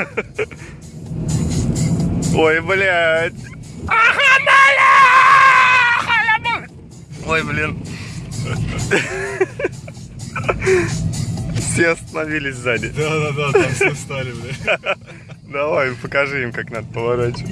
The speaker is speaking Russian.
Ой, блядь. Ой, блин. Все остановились сзади. Да-да-да, там все встали, блядь. Давай, покажи им, как надо поворачивать.